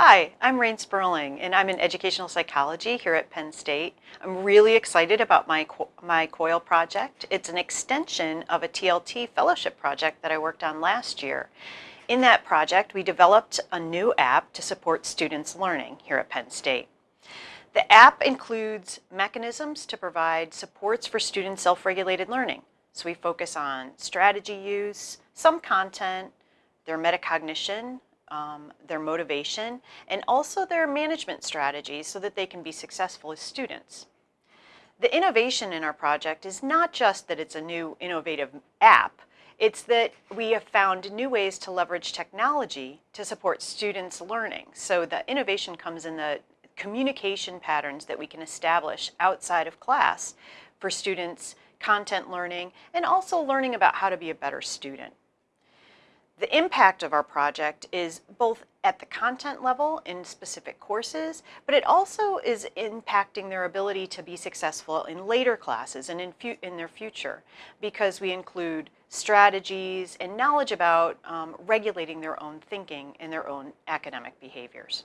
Hi, I'm Rayne Sperling, and I'm in educational psychology here at Penn State. I'm really excited about my, my COIL project. It's an extension of a TLT fellowship project that I worked on last year. In that project, we developed a new app to support students' learning here at Penn State. The app includes mechanisms to provide supports for student self-regulated learning. So we focus on strategy use, some content, their metacognition, um, their motivation, and also their management strategies so that they can be successful as students. The innovation in our project is not just that it's a new innovative app, it's that we have found new ways to leverage technology to support students' learning. So the innovation comes in the communication patterns that we can establish outside of class for students' content learning and also learning about how to be a better student. The impact of our project is both at the content level in specific courses, but it also is impacting their ability to be successful in later classes and in, in their future because we include strategies and knowledge about um, regulating their own thinking and their own academic behaviors.